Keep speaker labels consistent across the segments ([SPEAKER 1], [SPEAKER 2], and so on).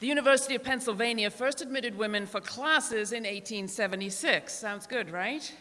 [SPEAKER 1] The University of Pennsylvania first admitted women for classes in 1876. Sounds good, right?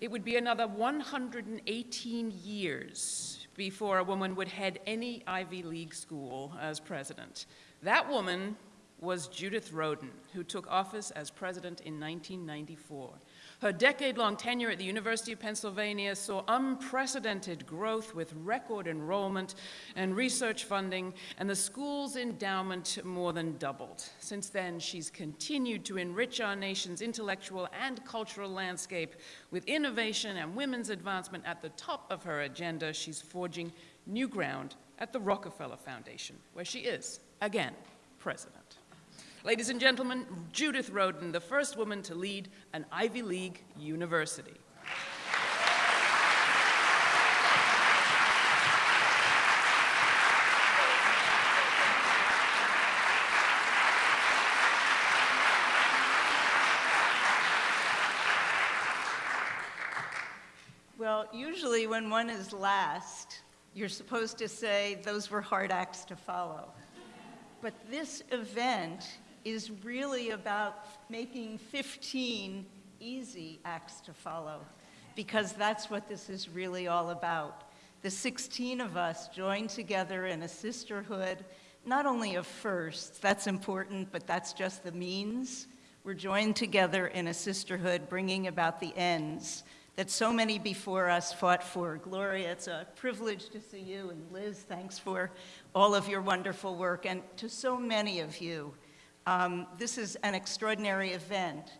[SPEAKER 1] It would be another 118 years before a woman would head any Ivy League school as president. That woman was Judith Rodin, who took office as president in 1994. Her decade-long tenure at the University of Pennsylvania saw unprecedented growth with record enrollment and research funding, and the school's endowment more than doubled. Since then, she's continued to enrich our nation's intellectual and cultural landscape with innovation and women's advancement at the top of her agenda. She's forging new ground at the Rockefeller Foundation, where she is, again, president. Ladies and gentlemen, Judith Rodin, the first woman to lead an Ivy League university.
[SPEAKER 2] Well, usually when one is last, you're supposed to say those were hard acts to follow. But this event is really about making 15 easy acts to follow, because that's what this is really all about. The 16 of us joined together in a sisterhood, not only of firsts, that's important, but that's just the means. We're joined together in a sisterhood bringing about the ends that so many before us fought for. Gloria, it's a privilege to see you, and Liz, thanks for all of your wonderful work, and to so many of you um, this is an extraordinary event,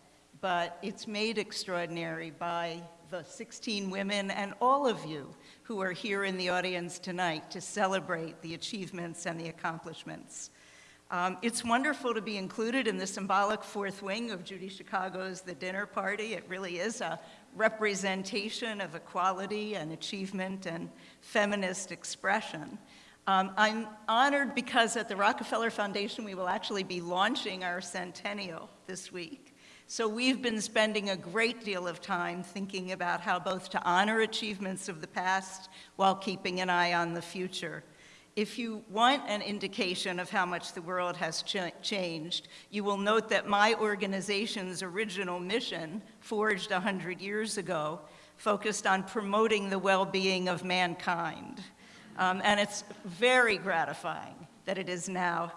[SPEAKER 2] but it's made extraordinary by the 16 women and all of you who are here in the audience tonight to celebrate the achievements and the accomplishments. Um, it's wonderful to be included in the symbolic fourth wing of Judy Chicago's The Dinner Party. It really is a representation of equality and achievement and feminist expression. Um, I'm honored because at the Rockefeller Foundation, we will actually be launching our centennial this week. So we've been spending a great deal of time thinking about how both to honor achievements of the past while keeping an eye on the future. If you want an indication of how much the world has ch changed, you will note that my organization's original mission, forged 100 years ago, focused on promoting the well-being of mankind. Um, and it's very gratifying that it is now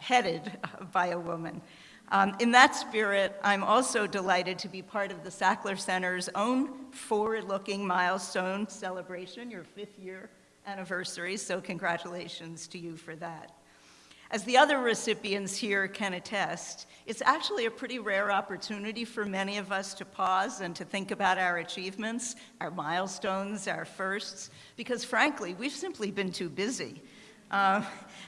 [SPEAKER 2] headed by a woman. Um, in that spirit, I'm also delighted to be part of the Sackler Center's own forward-looking milestone celebration, your fifth year anniversary, so congratulations to you for that. As the other recipients here can attest, it's actually a pretty rare opportunity for many of us to pause and to think about our achievements, our milestones, our firsts, because frankly, we've simply been too busy. Uh,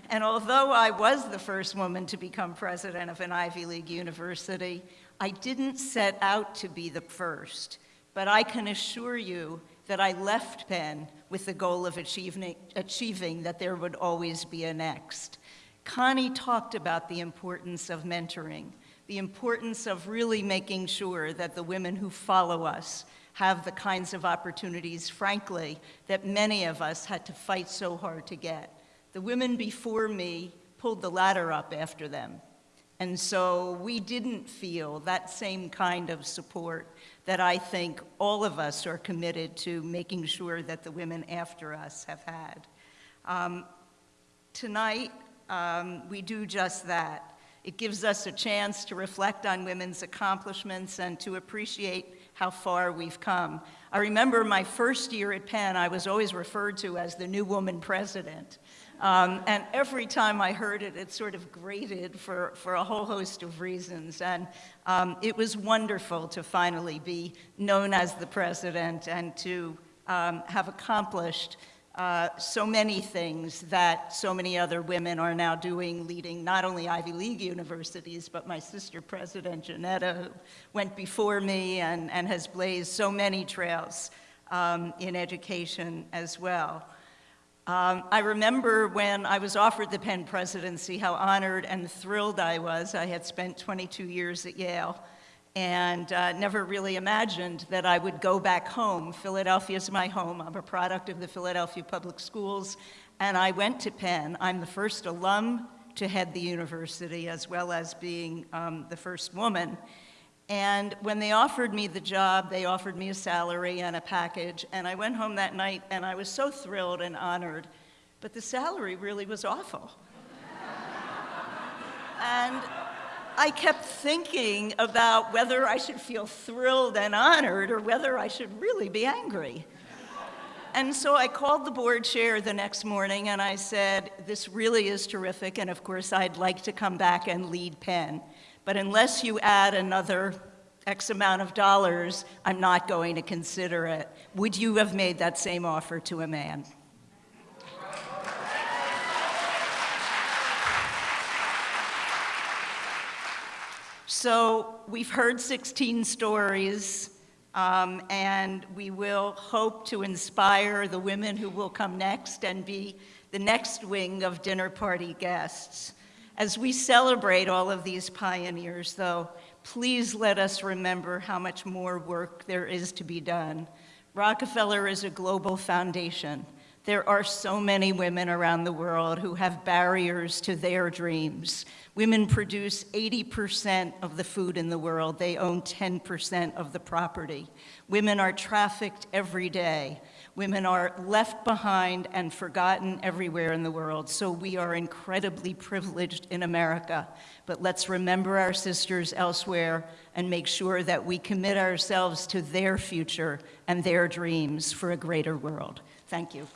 [SPEAKER 2] and although I was the first woman to become president of an Ivy League university, I didn't set out to be the first, but I can assure you that I left Penn with the goal of achieving, achieving that there would always be a next. Connie talked about the importance of mentoring, the importance of really making sure that the women who follow us have the kinds of opportunities, frankly, that many of us had to fight so hard to get. The women before me pulled the ladder up after them. And so we didn't feel that same kind of support that I think all of us are committed to making sure that the women after us have had. Um, tonight, um, we do just that. It gives us a chance to reflect on women's accomplishments and to appreciate how far we've come. I remember my first year at Penn, I was always referred to as the new woman president. Um, and every time I heard it, it sort of grated for, for a whole host of reasons. And um, it was wonderful to finally be known as the president and to um, have accomplished uh, so many things that so many other women are now doing, leading not only Ivy League universities, but my sister president, Johnnetta, who went before me and, and has blazed so many trails um, in education as well. Um, I remember when I was offered the Penn presidency, how honored and thrilled I was. I had spent 22 years at Yale and uh, never really imagined that I would go back home. Philadelphia is my home. I'm a product of the Philadelphia Public Schools, and I went to Penn. I'm the first alum to head the university, as well as being um, the first woman. And when they offered me the job, they offered me a salary and a package, and I went home that night and I was so thrilled and honored, but the salary really was awful. and I kept thinking about whether I should feel thrilled and honored or whether I should really be angry. And so I called the board chair the next morning and I said, This really is terrific, and of course, I'd like to come back and lead Penn. But unless you add another X amount of dollars, I'm not going to consider it. Would you have made that same offer to a man? So we've heard 16 stories, um, and we will hope to inspire the women who will come next and be the next wing of dinner party guests. As we celebrate all of these pioneers, though, please let us remember how much more work there is to be done. Rockefeller is a global foundation. There are so many women around the world who have barriers to their dreams. Women produce 80% of the food in the world. They own 10% of the property. Women are trafficked every day. Women are left behind and forgotten everywhere in the world. So we are incredibly privileged in America. But let's remember our sisters elsewhere and make sure that we commit ourselves to their future and their dreams for a greater world. Thank you.